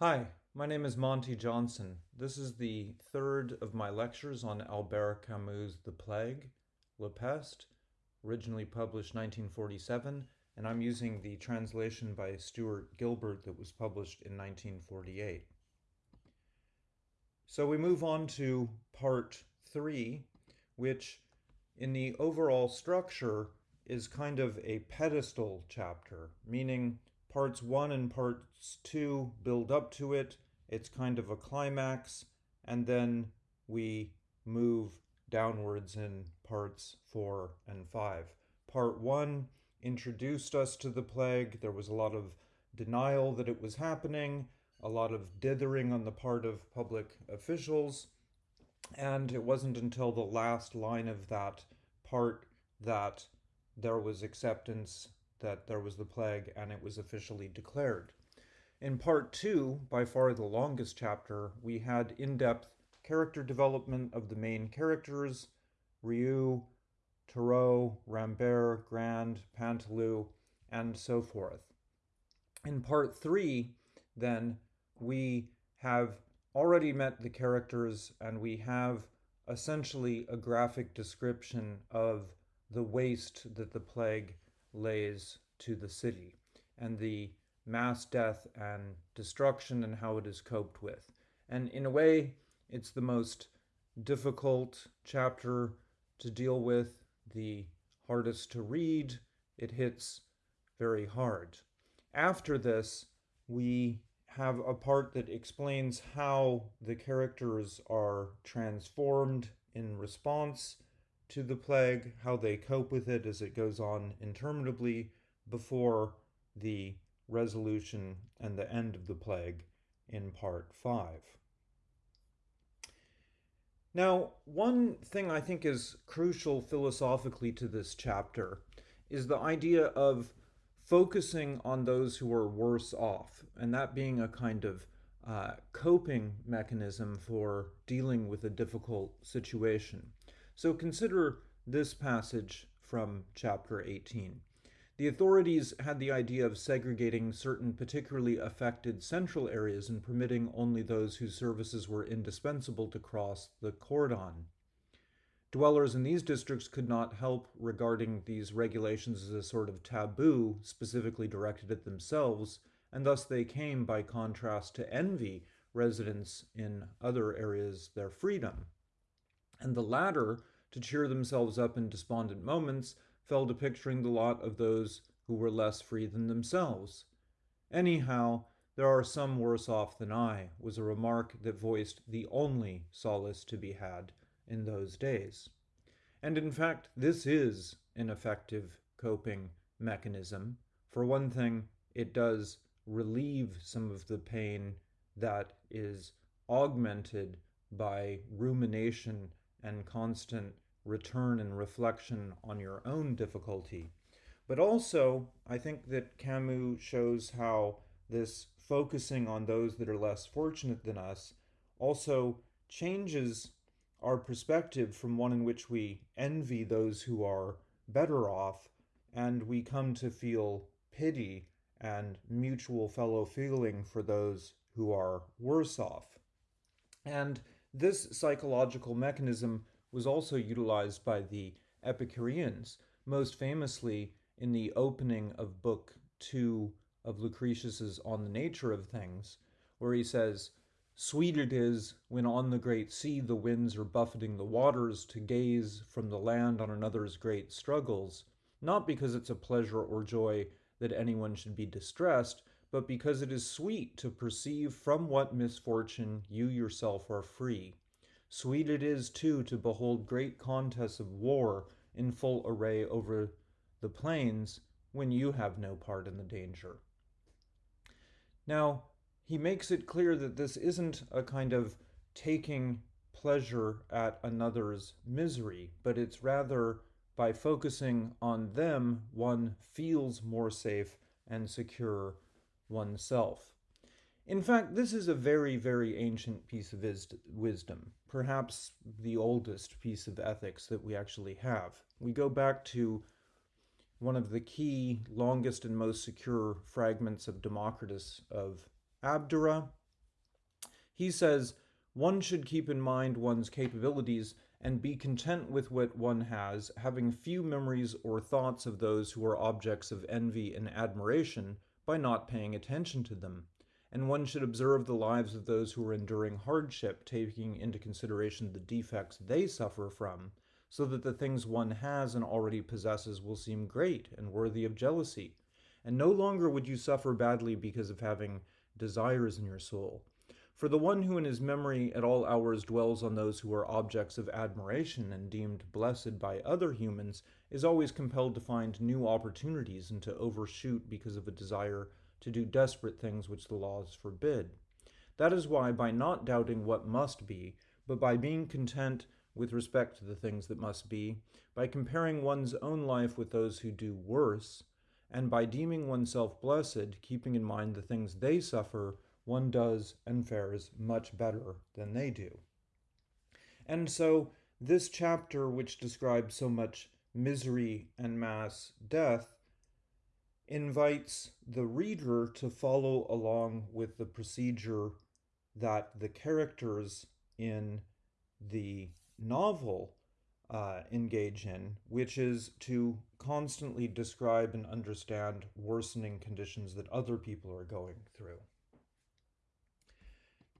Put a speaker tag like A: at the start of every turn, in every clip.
A: Hi, my name is Monte Johnson. This is the third of my lectures on Albert Camus' The Plague, La Peste, originally published 1947, and I'm using the translation by Stuart Gilbert that was published in 1948. So we move on to part three, which in the overall structure is kind of a pedestal chapter, meaning parts one and parts two build up to it. It's kind of a climax, and then we move downwards in parts four and five. Part one introduced us to the plague. There was a lot of denial that it was happening, a lot of dithering on the part of public officials, and it wasn't until the last line of that part that there was acceptance that there was the plague and it was officially declared. In part two, by far the longest chapter, we had in-depth character development of the main characters, Rieux, Tarrou, Rambert, Grand, Paneloux, and so forth. In part three, then, we have already met the characters and we have essentially a graphic description of the waste that the plague lays to the city and the mass death and destruction and how it is coped with. And in a way, it's the most difficult chapter to deal with, the hardest to read. It hits very hard. After this, we have a part that explains how the characters are transformed in response to the plague, how they cope with it as it goes on interminably before the resolution and the end of the plague in part 5. Now, one thing I think is crucial philosophically to this chapter is the idea of focusing on those who are worse off, and that being a kind of uh, coping mechanism for dealing with a difficult situation. So consider this passage from chapter 18. The authorities had the idea of segregating certain particularly affected central areas and permitting only those whose services were indispensable to cross the cordon. Dwellers in these districts could not help regarding these regulations as a sort of taboo specifically directed at themselves, and thus they came, by contrast, to envy residents in other areas their freedom and the latter, to cheer themselves up in despondent moments, fell to picturing the lot of those who were less free than themselves. Anyhow, there are some worse off than I, was a remark that voiced the only solace to be had in those days. And in fact, this is an effective coping mechanism. For one thing, it does relieve some of the pain that is augmented by rumination and constant return and reflection on your own difficulty. But also, I think that Camus shows how this focusing on those that are less fortunate than us also changes our perspective from one in which we envy those who are better off and we come to feel pity and mutual fellow feeling for those who are worse off. And this psychological mechanism was also utilized by the Epicureans, most famously in the opening of Book 2 of Lucretius's On the Nature of Things, where he says, Sweet it is when on the great sea the winds are buffeting the waters to gaze from the land on another's great struggles, not because it's a pleasure or joy that anyone should be distressed, but because it is sweet to perceive from what misfortune you yourself are free. Sweet it is, too, to behold great contests of war in full array over the plains when you have no part in the danger. Now, he makes it clear that this isn't a kind of taking pleasure at another's misery, but it's rather by focusing on them, one feels more safe and secure oneself. In fact, this is a very, very ancient piece of wisdom, perhaps the oldest piece of ethics that we actually have. We go back to one of the key, longest, and most secure fragments of Democritus of Abdera, He says, one should keep in mind one's capabilities and be content with what one has, having few memories or thoughts of those who are objects of envy and admiration by not paying attention to them. And one should observe the lives of those who are enduring hardship, taking into consideration the defects they suffer from, so that the things one has and already possesses will seem great and worthy of jealousy. And no longer would you suffer badly because of having desires in your soul, for the one who in his memory at all hours dwells on those who are objects of admiration and deemed blessed by other humans is always compelled to find new opportunities and to overshoot because of a desire to do desperate things which the laws forbid. That is why, by not doubting what must be, but by being content with respect to the things that must be, by comparing one's own life with those who do worse, and by deeming oneself blessed, keeping in mind the things they suffer, one does and fares much better than they do. And so, this chapter, which describes so much misery and mass death, invites the reader to follow along with the procedure that the characters in the novel uh, engage in, which is to constantly describe and understand worsening conditions that other people are going through.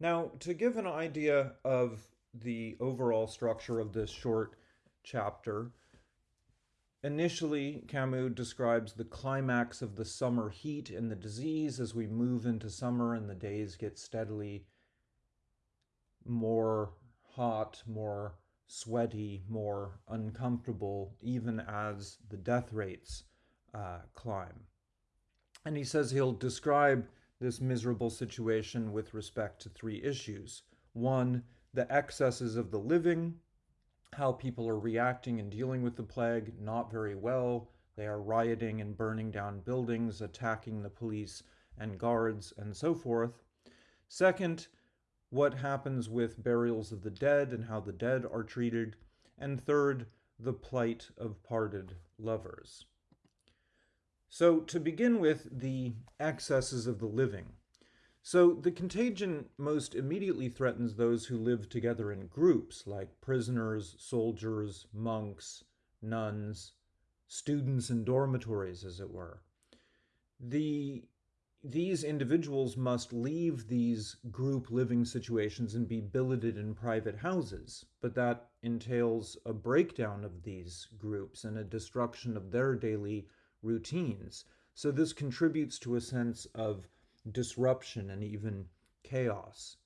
A: Now, to give an idea of the overall structure of this short chapter, initially Camus describes the climax of the summer heat and the disease as we move into summer and the days get steadily more hot, more sweaty, more uncomfortable, even as the death rates uh, climb. And he says he'll describe this miserable situation with respect to three issues. One, the excesses of the living, how people are reacting and dealing with the plague not very well. They are rioting and burning down buildings, attacking the police and guards, and so forth. Second, what happens with burials of the dead and how the dead are treated. And third, the plight of parted lovers. So, to begin with, the excesses of the living. So, the contagion most immediately threatens those who live together in groups, like prisoners, soldiers, monks, nuns, students in dormitories, as it were. The these individuals must leave these group living situations and be billeted in private houses, but that entails a breakdown of these groups and a destruction of their daily routines. So this contributes to a sense of disruption and even chaos.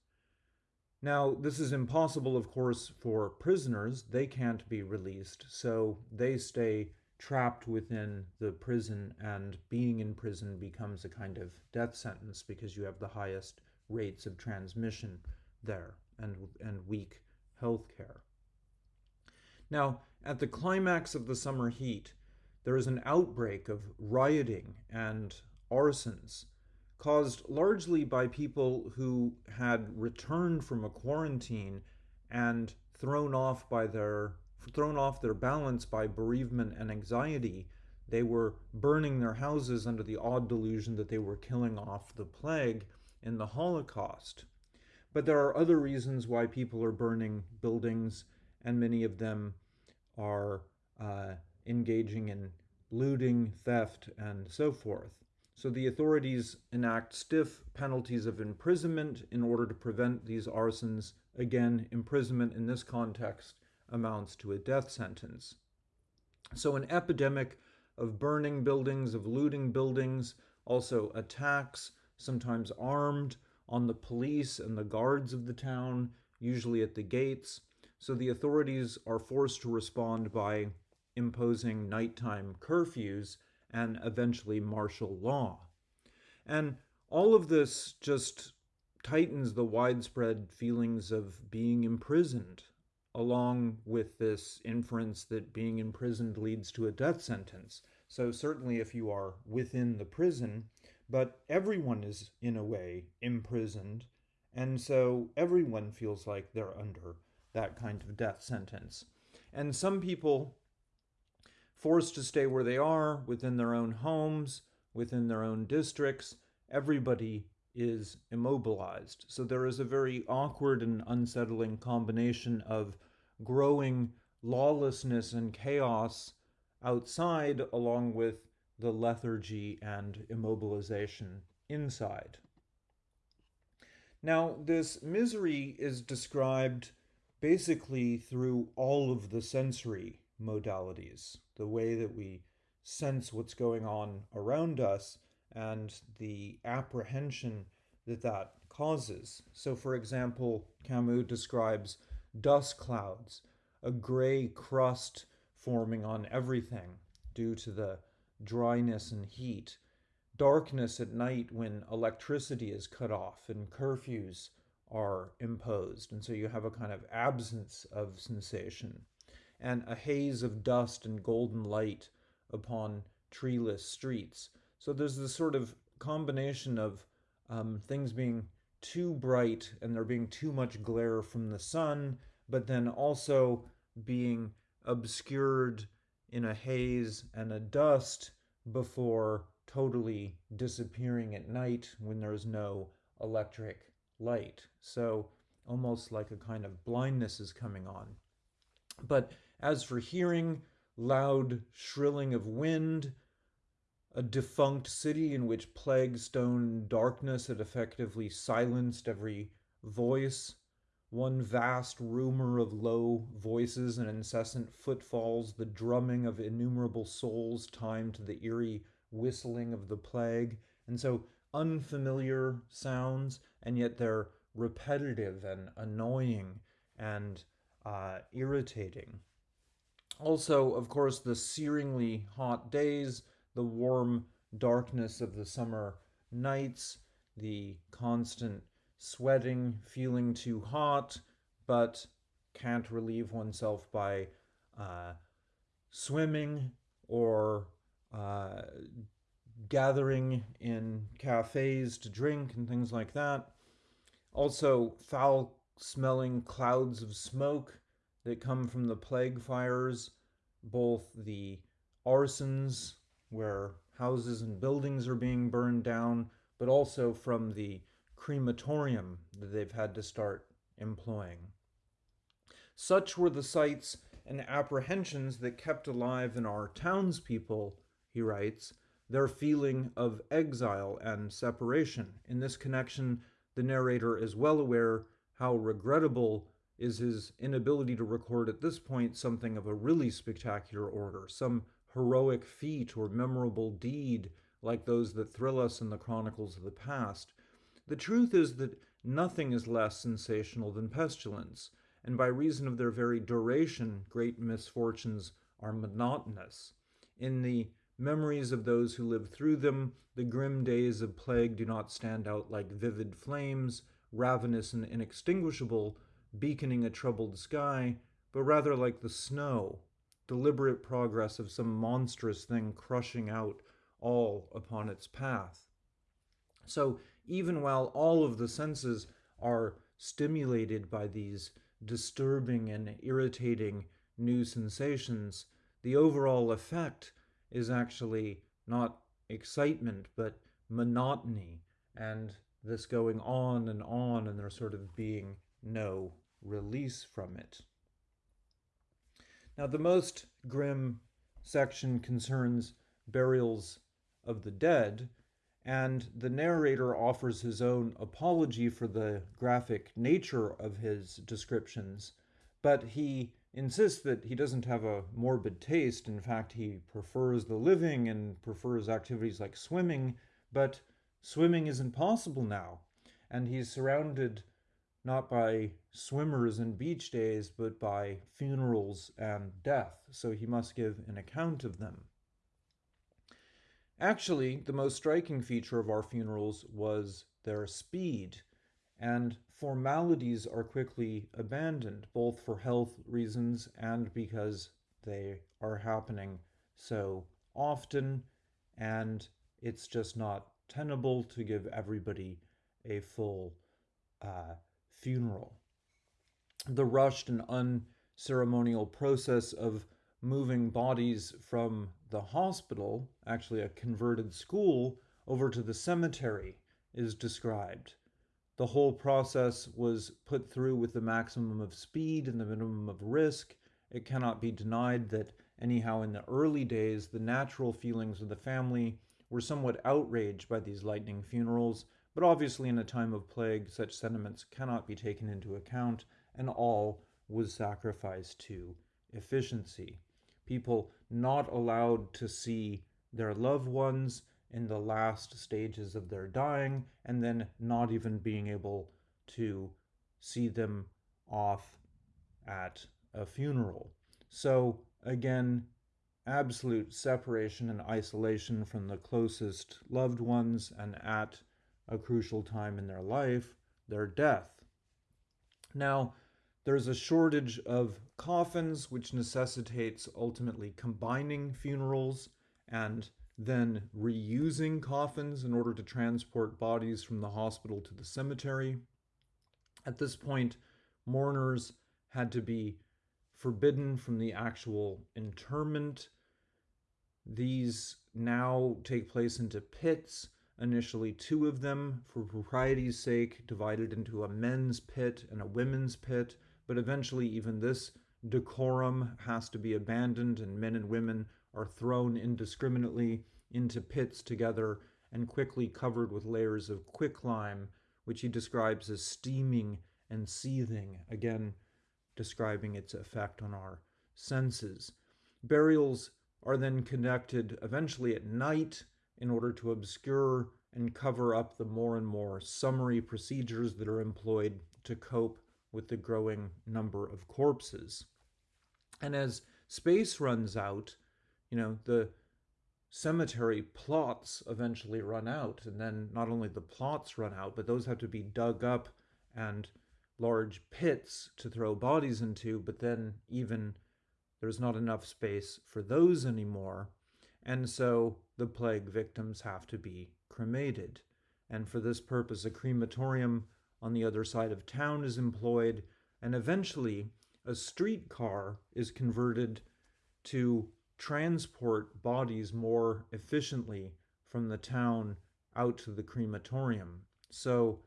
A: Now, this is impossible, of course, for prisoners. They can't be released, so they stay trapped within the prison, and being in prison becomes a kind of death sentence because you have the highest rates of transmission there and, and weak health care. Now, at the climax of the summer heat, there is an outbreak of rioting and arsons caused largely by people who had returned from a quarantine and thrown off by their thrown off their balance by bereavement and anxiety they were burning their houses under the odd delusion that they were killing off the plague in the holocaust but there are other reasons why people are burning buildings and many of them are uh, engaging in looting, theft, and so forth. So the authorities enact stiff penalties of imprisonment in order to prevent these arsons. Again, imprisonment in this context amounts to a death sentence. So an epidemic of burning buildings, of looting buildings, also attacks, sometimes armed, on the police and the guards of the town, usually at the gates. So the authorities are forced to respond by imposing nighttime curfews and eventually martial law. And all of this just tightens the widespread feelings of being imprisoned, along with this inference that being imprisoned leads to a death sentence. So, certainly, if you are within the prison, but everyone is, in a way, imprisoned, and so everyone feels like they're under that kind of death sentence. And some people forced to stay where they are within their own homes, within their own districts. Everybody is immobilized. So there is a very awkward and unsettling combination of growing lawlessness and chaos outside, along with the lethargy and immobilization inside. Now, this misery is described basically through all of the sensory modalities, the way that we sense what's going on around us and the apprehension that that causes. So, for example, Camus describes dust clouds, a gray crust forming on everything due to the dryness and heat, darkness at night when electricity is cut off and curfews are imposed. And so you have a kind of absence of sensation, and a haze of dust and golden light upon treeless streets so there's this sort of combination of um, things being too bright and there being too much glare from the sun, but then also being obscured in a haze and a dust before totally disappearing at night when there's no electric light. So almost like a kind of blindness is coming on. But as for hearing, loud shrilling of wind, a defunct city in which plague stone darkness had effectively silenced every voice, one vast rumor of low voices and incessant footfalls, the drumming of innumerable souls timed to the eerie whistling of the plague. And so unfamiliar sounds, and yet they're repetitive and annoying and uh, irritating. Also, of course, the searingly hot days the warm darkness of the summer nights, the constant sweating, feeling too hot, but can't relieve oneself by uh, swimming or uh, gathering in cafes to drink and things like that. Also, foul smelling clouds of smoke that come from the plague fires, both the arsons where houses and buildings are being burned down, but also from the crematorium that they've had to start employing. Such were the sights and apprehensions that kept alive in our townspeople, he writes, their feeling of exile and separation. In this connection, the narrator is well aware how regrettable is his inability to record at this point something of a really spectacular order, some heroic feat or memorable deed like those that thrill us in the chronicles of the past. The truth is that nothing is less sensational than pestilence, and by reason of their very duration, great misfortunes are monotonous. In the memories of those who lived through them, the grim days of plague do not stand out like vivid flames, ravenous and inextinguishable, beaconing a troubled sky, but rather like the snow deliberate progress of some monstrous thing crushing out all upon its path. So, even while all of the senses are stimulated by these disturbing and irritating new sensations, the overall effect is actually not excitement, but monotony, and this going on and on, and there sort of being no release from it. Now, the most grim section concerns burials of the dead, and the narrator offers his own apology for the graphic nature of his descriptions, but he insists that he doesn't have a morbid taste. In fact, he prefers the living and prefers activities like swimming, but swimming isn't possible now, and he's surrounded not by swimmers and beach days, but by funerals and death, so he must give an account of them. Actually, the most striking feature of our funerals was their speed, and formalities are quickly abandoned, both for health reasons and because they are happening so often, and it's just not tenable to give everybody a full uh, funeral. The rushed and unceremonial process of moving bodies from the hospital, actually a converted school, over to the cemetery is described. The whole process was put through with the maximum of speed and the minimum of risk. It cannot be denied that, anyhow, in the early days, the natural feelings of the family were somewhat outraged by these lightning funerals, but obviously, in a time of plague, such sentiments cannot be taken into account, and all was sacrificed to efficiency. People not allowed to see their loved ones in the last stages of their dying, and then not even being able to see them off at a funeral. So, again, absolute separation and isolation from the closest loved ones, and at a crucial time in their life, their death. Now, there's a shortage of coffins, which necessitates ultimately combining funerals and then reusing coffins in order to transport bodies from the hospital to the cemetery. At this point, mourners had to be forbidden from the actual interment. These now take place into pits, initially two of them, for propriety's sake, divided into a men's pit and a women's pit, but eventually even this decorum has to be abandoned and men and women are thrown indiscriminately into pits together and quickly covered with layers of quicklime, which he describes as steaming and seething, again describing its effect on our senses. Burials are then conducted eventually at night in order to obscure and cover up the more and more summary procedures that are employed to cope with the growing number of corpses. And as space runs out, you know, the cemetery plots eventually run out. And then not only the plots run out, but those have to be dug up and large pits to throw bodies into. But then even there's not enough space for those anymore. And so the plague victims have to be cremated. And for this purpose, a crematorium on the other side of town is employed. And eventually, a streetcar is converted to transport bodies more efficiently from the town out to the crematorium. So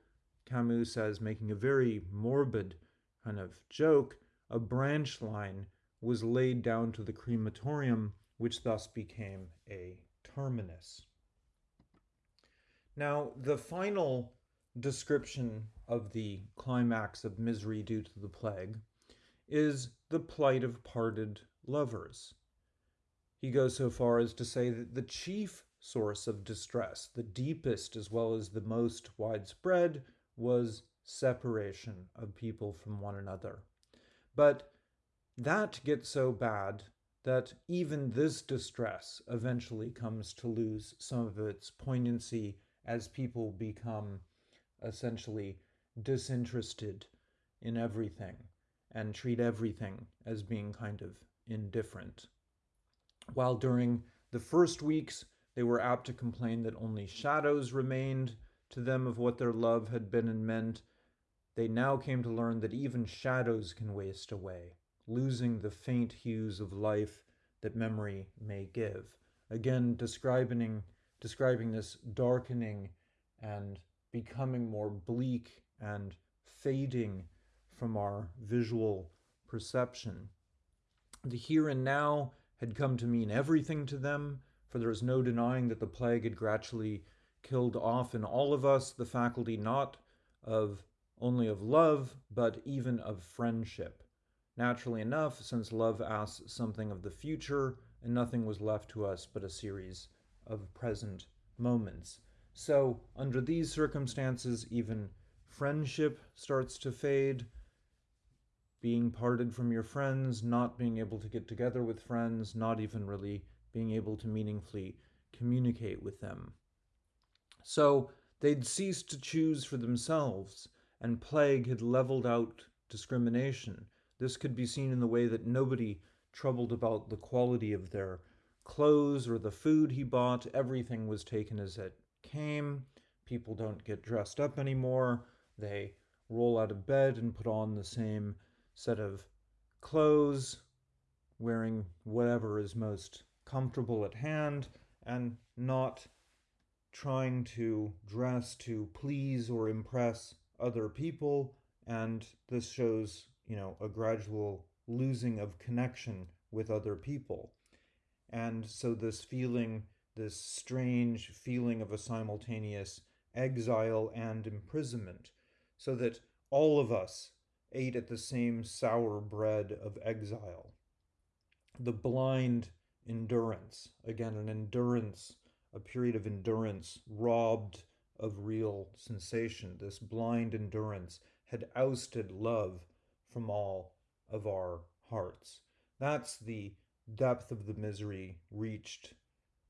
A: Camus says, making a very morbid kind of joke, a branch line was laid down to the crematorium, which thus became a terminus. Now, the final description of the climax of misery due to the plague is the plight of parted lovers. He goes so far as to say that the chief source of distress, the deepest as well as the most widespread, was separation of people from one another. But that gets so bad that even this distress eventually comes to lose some of its poignancy as people become essentially disinterested in everything and treat everything as being kind of indifferent. While during the first weeks they were apt to complain that only shadows remained to them of what their love had been and meant, they now came to learn that even shadows can waste away, losing the faint hues of life that memory may give. Again, describing, describing this darkening and becoming more bleak and fading from our visual perception. The here and now had come to mean everything to them, for there is no denying that the plague had gradually killed off in all of us the faculty not of only of love, but even of friendship. Naturally enough, since love asks something of the future, and nothing was left to us but a series of present moments. So, under these circumstances, even friendship starts to fade, being parted from your friends, not being able to get together with friends, not even really being able to meaningfully communicate with them. So they'd ceased to choose for themselves, and plague had leveled out discrimination. This could be seen in the way that nobody troubled about the quality of their clothes or the food he bought. Everything was taken as it came. People don't get dressed up anymore. They roll out of bed and put on the same set of clothes, wearing whatever is most comfortable at hand, and not trying to dress to please or impress other people, and this shows, you know, a gradual losing of connection with other people. And so this feeling, this strange feeling of a simultaneous exile and imprisonment, so that all of us ate at the same sour bread of exile. The blind endurance, again, an endurance, a period of endurance robbed of real sensation. This blind endurance had ousted love from all of our hearts. That's the depth of the misery reached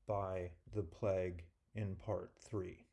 A: by the plague in part three.